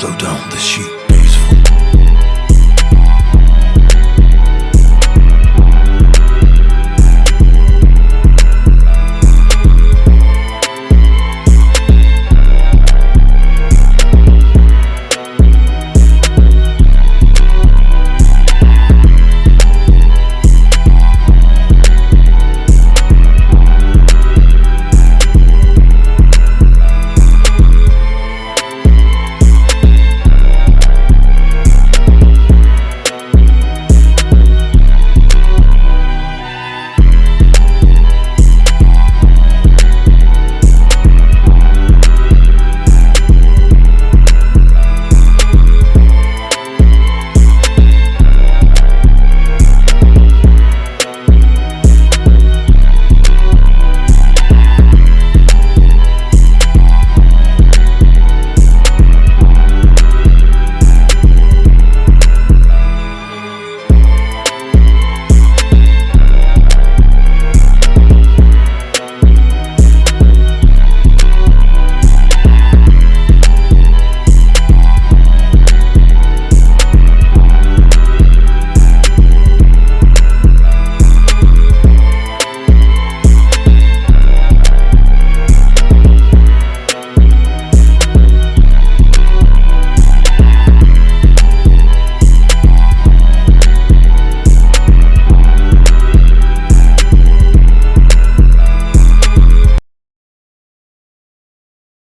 Slow down the sheep.